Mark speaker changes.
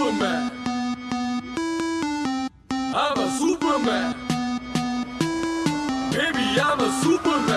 Speaker 1: Superman. I'm a Superman. Baby, I'm a Superman.